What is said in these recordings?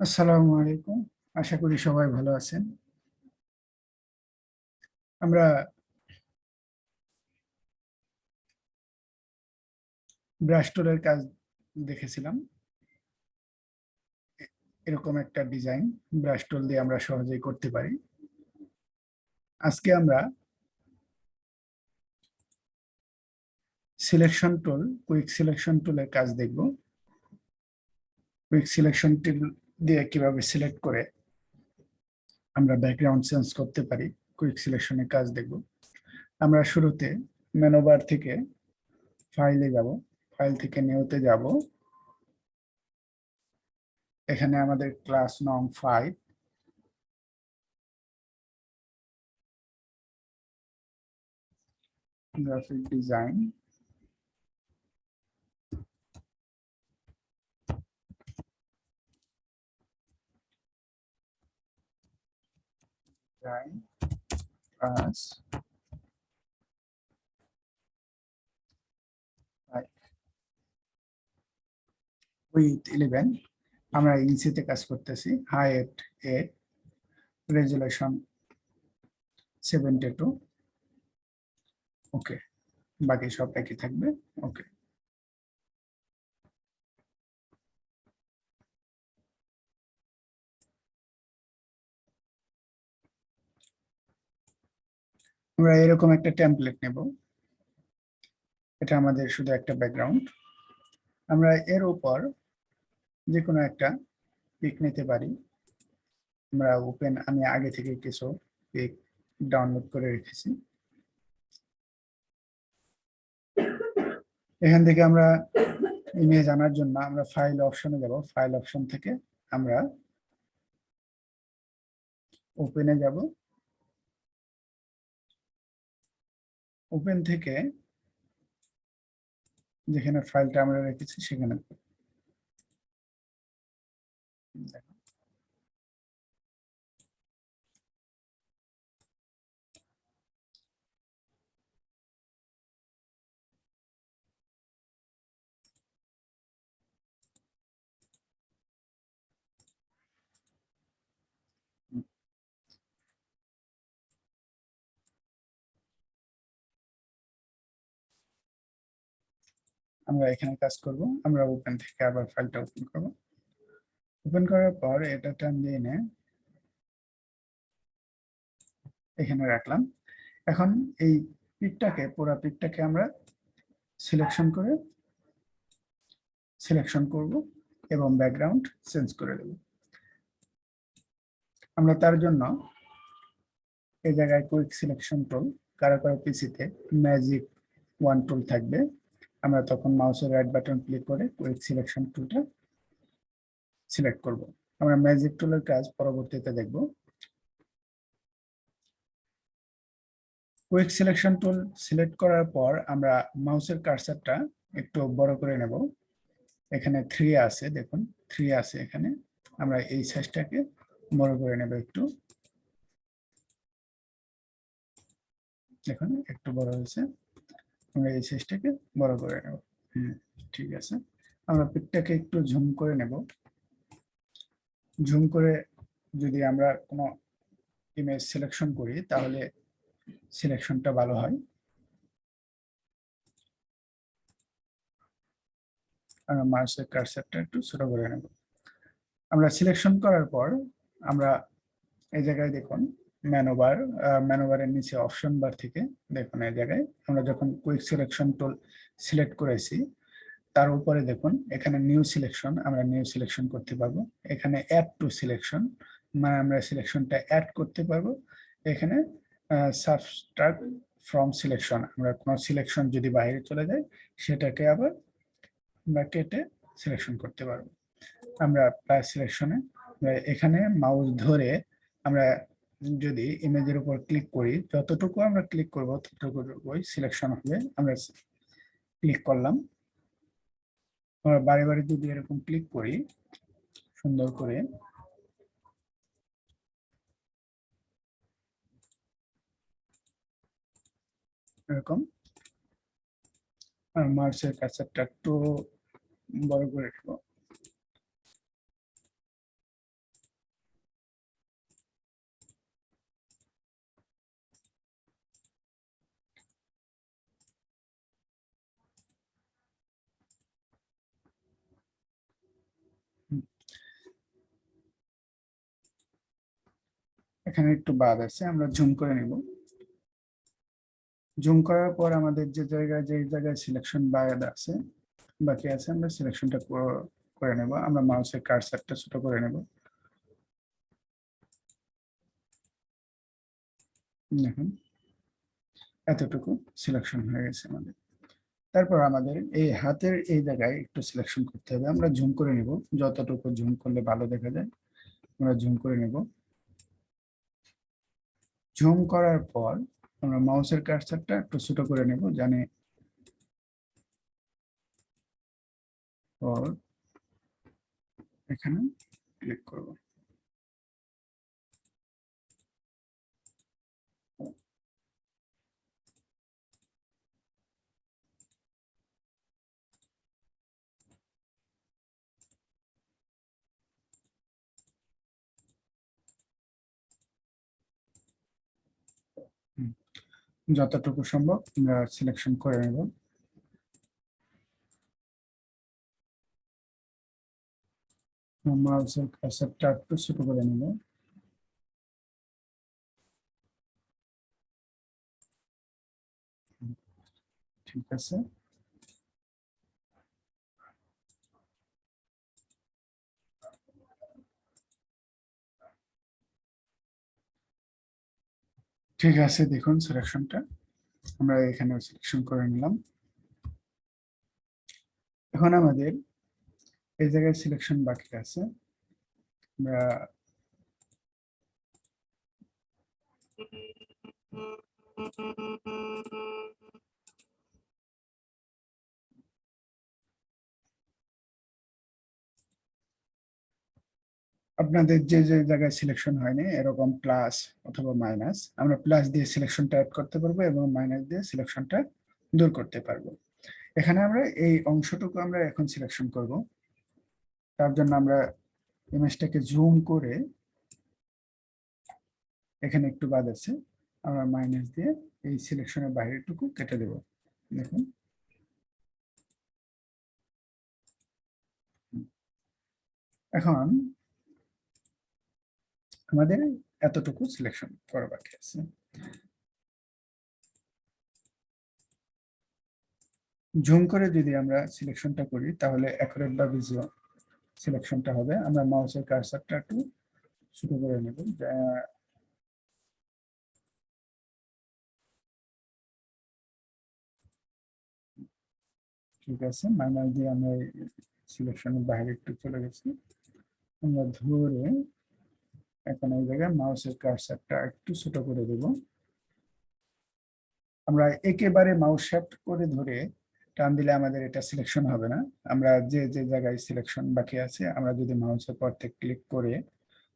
আসসালামু আলাইকুম। আশা করি সবাই ভালো আছেন। আমরা ব্রাশ টুলের কাজ দেখেছিলাম। এরকম একটা ডিজাইন ব্রাশ টুল দিয়ে আমরা সহজেই করতে পারি। আজকে আমরা সিলেকশন টুল, কুইক সিলেকশন টুলের কাজ দেখব। কুইক সিলেকশন টুল দিয়ে কীভাবে সিলেক্ট করে আমরা ব্যাকগ্রাউন্ড চেঞ্জ করতে পারি কুইক সিলেকশনের কাজ দেখব। আমরা শুরুতে মেনোবার থেকে ফাইলে যাব ফাইল থেকে নিউতে যাব। এখানে আমাদের ক্লাস নং five graphic design design class with eleven আমরা ইনসিতে কাজ করতেছি high at eight resolution seventy two okay বাকি সব একই থাকবে? ওকে আমরা এরকম একটা টেমপ্লেট নেব। এটা আমাদের শুধু একটা ব্যাকগ্রাউন্ড আমরা এর উপর যে কোনো একটা পিক নিতে পারি। আমরা ওপেন আমি আগে থেকে কিছু পিক ডাউনলোড করে রেখেছি। এখান থেকে আমরা ইমেজ আনার জন্য আমরা ফাইল অপশনে যাব। ফাইল অপশন থেকে আমরা ওপেনে যাব। ওপেন থেকে যেখানে ফাইলটা আমরা রেখেছি সেখানে আমরা এখানে কাজ করব। আমরা ওপেন থেকে আবার ফাইলটা ওপেন করব। ওপেন করার পর এটা টান দিয়ে এনে এখানে রাখলাম। এখন এই পিকটাকে, পুরো পিকটাকে আমরা সিলেকশন করে সিলেকশন করব এবং ব্যাকগ্রাউন্ড চেঞ্জ করে দেব। আমরা তার জন্য এই জায়গায় কুইক সিলেকশন টুল কারও কারও পিসিতে ম্যাজিক ওয়ান টুল থাকবে। আমরা তখন মাউসের রাইট বাটন ক্লিক করে কুইক সিলেকশন টুলটা সিলেক্ট করব। আমরা ম্যাজিক টুলের কাজ পরবর্তীতে দেখব। কুইক সিলেকশন টুল সিলেক্ট করার পর আমরা মাউসের কার্সারটা একটু বড় করে নেব। এখানে থ্রি আছে, দেখুন থ্রি আছে এখানে। আমরা এই সাইজটাকে বড় করে নেব একটু। দেখুন, একটু বড় হয়েছে। আমরা এই সাইজটাকে বড় করে নেব। হুম ঠিক আছে। আমরা পিকটাকে একটু ঝুম করে নেব। ঝুম করে যদি আমরা কোনো ইমেজ সিলেকশন করি, তাহলে সিলেকশনটা ভালো হয়। আমরা মাউসের কার্সারটা একটু ছোট করে নেব। আমরা সিলেকশন করার পর আমরা এই জায়গায় দেখুন ম্যানোবার ম্যানোভারের নিচে অপশন বার থেকে দেখুন এই জায়গায়, আমরা যখন কুইক সিলেকশন টুল সিলেক্ট করেছি, তার উপরে দেখুন, এখানে নিউ সিলেকশন আমরা নিউ সিলেকশন করতে পারব। এখানে অ্যাড টু সিলেকশন মানে আমরা সিলেকশনটা অ্যাড করতে পারব। এখানে সাবস্ট্রাক্ট ফ্রম সিলেকশন আমরা কোনো সিলেকশন যদি বাইরে চলে যায়, সেটাকে আবার আমরা কেটে সিলেকশন করতে পারব। আমরা প্লাস সিলেকশনে এখানে মাউস ধরে আমরা যদি ইমেজের উপর ক্লিক করি, যতটুকু আমরা ক্লিক করব ততটুকু সিলেকশন হবে। আমরা ক্লিক করলাম। আমরা বারে বারে যদি এরকম ক্লিক করি, সুন্দর করে এরকম আর মার্চের কাছারটা একটু বড় করে দেবো এখানে একটু বাদ আছে, আমরা জুম করে নিব। জুম করার পর আমাদের যে জায়গায় যে জায়গায় সিলেকশন বাদ আছে, বাকি আছে, আমরা সিলেকশনটা করে নেব। আমরা মাউসের কার্সারটা ছোট করে নেব। দেখুন, এতটুকু সিলেকশন হয়ে গেছে আমাদের। তারপর আমাদের এই হাতের এই জায়গায় একটু সিলেকশন করতে হবে। আমরা জুম করে নেব। যতটুকু জুম করলে ভালো দেখা যায়, আমরা জুম করে নেব। জুম করার পর আমরা মাউসের কার্সারটা একটু ছোট করে নেব জানে এখানে ক্লিক করব। যতটুকু সম্ভব আমরা সিলেকশন করে নেব। একটু ছোট করে ঠিক আছে। ঠিক আছে, দেখুন সিলেকশনটা আমরা এখানে সিলেকশন করে নিলাম। এখন আমাদের এই জায়গায় সিলেকশন বাকি আছে। আমরা আপনাদের যে যে জায়গায় সিলেকশন হয়নি, এরকম প্লাস অথবা মাইনাস আমরা প্লাস দিয়ে সিলেকশনটা অ্যাড করতে পারব এবং মাইনাস দিয়ে সিলেকশনটা দূর করতে পারব। এখানে আমরা এই অংশটুকু আমরা এখন সিলেকশন করব। তার জন্য আমরা ইমেজটাকে জুম করে এখানে একটু বাদ আছে, আমরা মাইনাস দিয়ে এই সিলেকশনের বাইরেটুকু কেটে দেব। দেখুন। এখন আমাদের এতটুকু সিলেকশন করা বাকি আছে। জুম করে যদি আমরা সিলেকশনটা করি, তাহলে অ্যাকুরেট বা ভিজুয়াল সিলেকশনটা হবে। আমরা মাউসের কার্সারটা একটু শুরু করে নেব। ঠিক আছে, মাইনাস দিয়ে আমরা সিলেকশনের বাইরে একটু চলে গেছি। আমরা ধরে এখন এই জায়গায় মাউসের কার্সারটা একটু ছোট করে দেব। আমরা একেবারে মাউস শ্যাফট করে ধরে টান দিলে আমাদের এটা সিলেকশন হবে না। আমরা যে যে জায়গায় সিলেকশন বাকি আছে, আমরা যদি মাউসের পর থেকে ক্লিক করে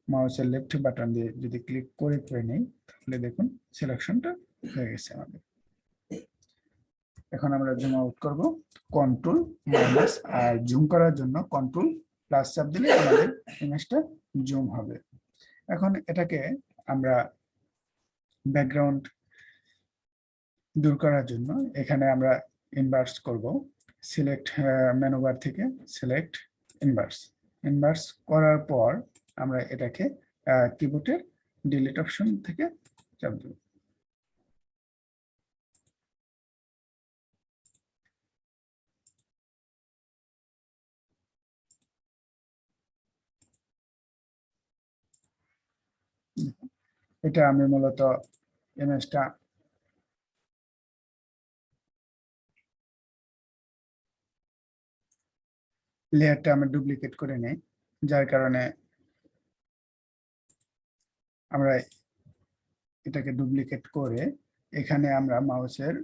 মাউসের লেফট বাটন দিয়ে যদি ক্লিক করে করে নেই, তাহলে দেখুন সিলেকশনটা হয়ে গেছে আমাদের। এখন আমরা জুম আউট করব। কন্ট্রোল মাইনাস আর জুম করার জন্য কন্ট্রোল প্লাস চাপ দিলে আমাদের ইমেজটা জুম হবে। এখন এটাকে আমরা ব্যাকগ্রাউন্ড দূর করার জন্য এখানে আমরা ইনভার্স করব। সিলেক্ট মেনুবার থেকে সিলেক্ট ইনভার্স ইনভার্স করার পর আমরা এটাকে কিবোর্ডের ডিলিট অপশন থেকে চাপ দেব। এটা আমি মূলত ইমেজটা লেয়ারটা আমরা ডুপ্লিকেট করে নেই, যার কারণে আমরা এটাকে ডুপ্লিকেট করে এখানে আমরা মাউসের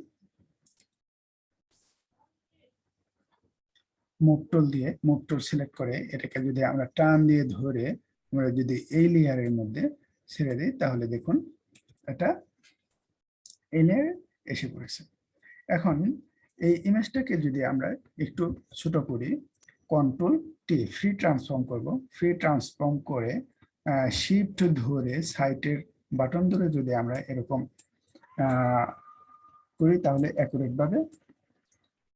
মুভ দিয়ে মুভ সিলেক্ট করে এটাকে যদি আমরা টান দিয়ে ধরে, আমরা যদি এই লেয়ারের মধ্যে ছেড়ে দিই, তাহলে দেখুন এটা লেয়ার এসে পড়েছে। এখন এই ইমেজটাকে যদি আমরা একটু ছোট করি কন্ট্রোল টি ফ্রি ট্রান্সফর্ম করব। ফ্রি ট্রান্সফর্ম করে শিফট ধরে সাইটের বাটন ধরে যদি আমরা এরকম করি, তাহলে অ্যাকুরেট ভাবে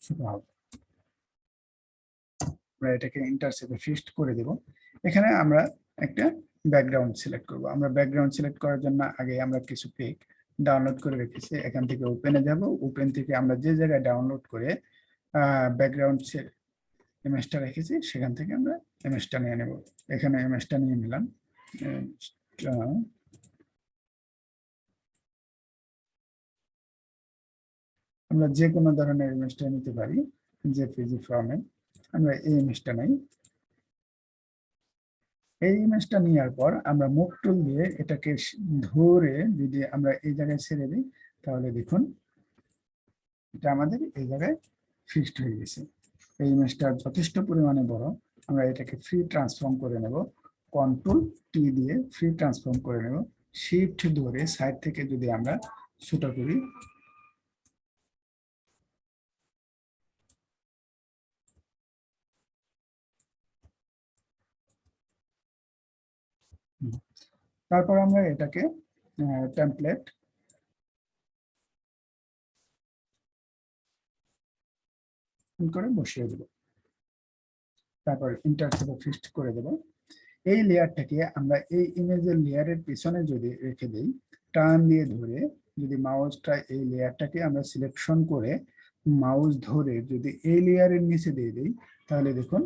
ছোট হবে। আমরা এটাকে ইন্টারসেপে ফিক্সড করে দেব। এখানে আমরা একটা ব্যাকগ্রাউন্ড সিলেক্ট করব। আমরা ব্যাকগ্রাউন্ড সিলেক্ট করার জন্য আগে আমরা কিছু পিক ডাউনলোড করে রেখেছি। এখান থেকে ওপেনে যাব। ওপেন থেকে আমরা যে জায়গায় ডাউনলোড করে ব্যাকগ্রাউন্ড ইমেজটা রেখেছি, সেখান থেকে আমরা ইমেজটা নিয়ে নেব। এখানে ইমেজটা নিয়ে নিলাম। আমরা যে কোনো ধরনের ইমেজটা নিতে পারি, যে পিজি ফর্মে আমরা এই ইমেজটা নেই। এই ইমেজটা নেওয়ার পর আমরা মুখ টুল দিয়ে এটাকে ধরে যদি আমরা এই জায়গায় ছেড়ে দিই, তাহলে দেখুন এটা আমাদের এই জায়গায় ফিক্সড হয়ে গেছে। এই ইমেজটা যথেষ্ট পরিমাণে বড়। আমরা এটাকে ফ্রি ট্রান্সফর্ম করে নেব। কন্ট্রোল টি দিয়ে ফ্রি ট্রান্সফর্ম করে নেব। শিফট ধরে সাইড থেকে যদি আমরা ছোট করি তারপর আমরা এটাকে টেমপ্লেট করে বসিয়ে দেব। তারপর ইন্টারসেপে ফিক্সড করে দেব। এই লেয়ারটাকে আমরা এই ইমেজের লেয়ারের পিছনে যদি রেখে দেই, টান দিয়ে ধরে যদি মাউসটা এই লেয়ারটাকে আমরা সিলেকশন করে মাউস ধরে যদি এই লেয়ারের নিচে দিয়ে দিই, তাহলে দেখুন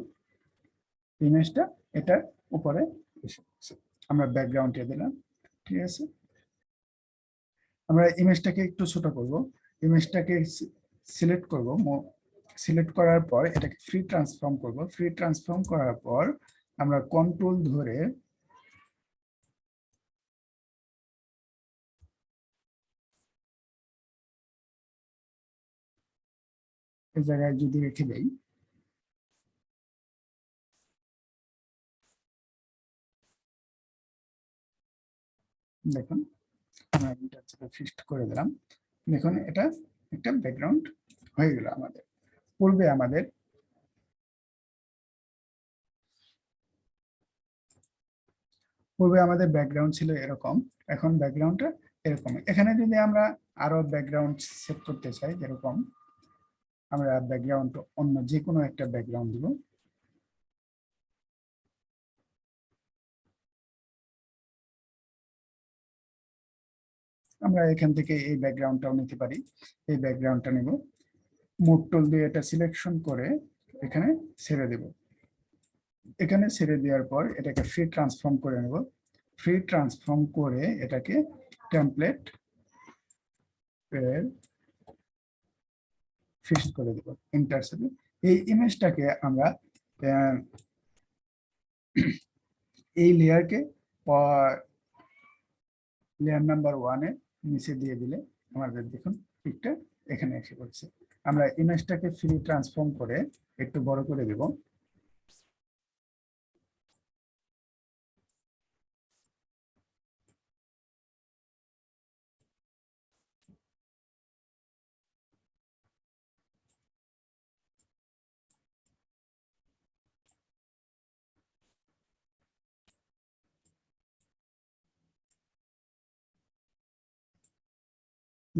ইমেজটা এটার উপরে এসে আমরা ব্যাকগ্রাউন্ডে দিলাম, ঠিক আছে? আমরা ইমেজটাকে একটু ছোট করব। ইমেজটাকে সিলেক্ট করব সিলেক্ট করার পর এটাকে ফ্রি ট্রান্সফর্ম করব। ফ্রি ট্রান্সফর্ম করার পর আমরা কন্ট্রোল ধরে জায়গায় যদি রেখে দেই দেখুন, আমরা ফিক্সড করে দিলাম। দেখুন, এটা একটা ব্যাকগ্রাউন্ড হয়ে গেল আমাদের। পূর্বে আমাদের পূর্বে আমাদের ব্যাকগ্রাউন্ড ছিল এরকম, এখন ব্যাকগ্রাউন্ডটা এরকম এখানে যদি আমরা আরও ব্যাকগ্রাউন্ড সেট করতে চাই যেরকম আমরা ব্যাকগ্রাউন্ড অন্য যে কোনো একটা ব্যাকগ্রাউন্ড দিব। আমরা এখান থেকে এই ব্যাকগ্রাউন্ডটাও নিতে পারি। এই ব্যাকগ্রাউন্ডটা নেব। মুভ টুল দিয়ে এটা সিলেকশন করে এখানে ছেড়ে দেব। এখানে ছেড়ে দেওয়ার পর এটাকে ফ্রি ট্রান্সফর্ম করে নেব। ফ্রি ট্রান্সফর্ম করে এটাকে টেমপ্লেট ফিক্সড করে দেব। ইন্টারসেপে এই ইমেজটাকে আমরা এই লেয়ারকে লেয়ার নাম্বার ওয়ানে নিচে দিয়ে দিলে আমাদের দেখুন পিকটা এখানে এসে পড়ছে। আমরা ইমেজটাকে ফ্রি ট্রান্সফর্ম করে একটু বড় করে দেব।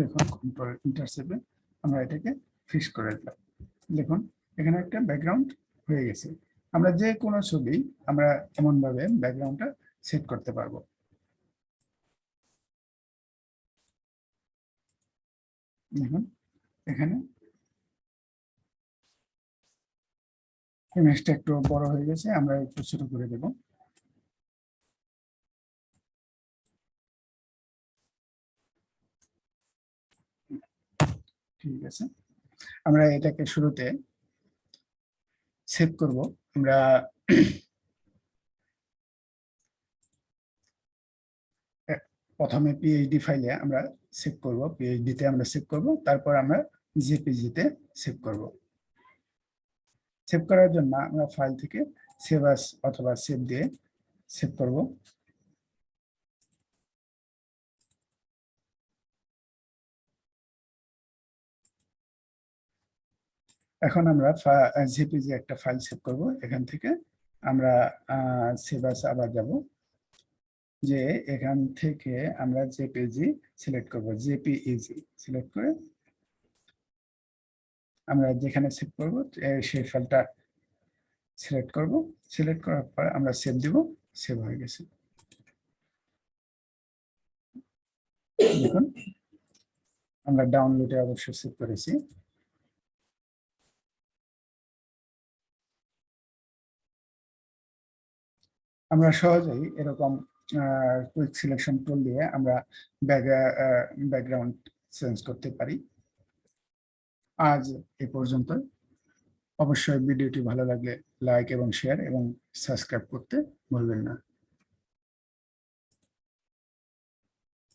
দেখুন কন্ট্রোল ইন্টারসেপে আমরা এটাকে ফিক্স করে দিলাম। দেখুন, এখানে একটা ব্যাকগ্রাউন্ড হয়ে গেছে। আমরা যে কোনো ছবি আমরা এমনভাবে ব্যাকগ্রাউন্ডটা সেট করতে পারব। দেখুন, এখানে ইমেজটা একটু বড় হয়ে গেছে, আমরা একটু ছোট করে দেবো। ঠিক আছে? আমরা এটাকে শুরুতে সেভ করব। আমরা প্রথমে পিএইচডি ফাইলে আমরা সেভ করব। পিএইচডিতে আমরা সেভ করব। তারপর আমরা জেপিজিতে সেভ করব। সেভ করার জন্য আমরা ফাইল থেকে সেভ অথবা সেভ দিয়ে সেভ করব। এখন আমরা জেপিজি একটা ফাইল সেভ করব। এখান থেকে আমরা সেভাস আবার যাব। যে এখান থেকে আমরা জেপিজি সিলেক্ট করব। জেপিইজি সিলেক্ট করে আমরা যেখানে সেভ করব সেই ফাইলটা সিলেক্ট করব। সিলেক্ট করার পর আমরা সেভ দিব। সেভ হয়ে গেছে। দেখুন, আমরা ডাউনলোডে অবশ্যই সেভ করেছি। আমরা সহজেই এরকম কুইক সিলেকশন টুল দিয়ে আমরা ব্যাকগ্রাউন্ড চেঞ্জ করতে পারি। আজ এ পর্যন্ত। অবশ্যই ভিডিওটি ভালো লাগলে লাইক এবং শেয়ার এবং সাবস্ক্রাইব করতে ভুলবেন না।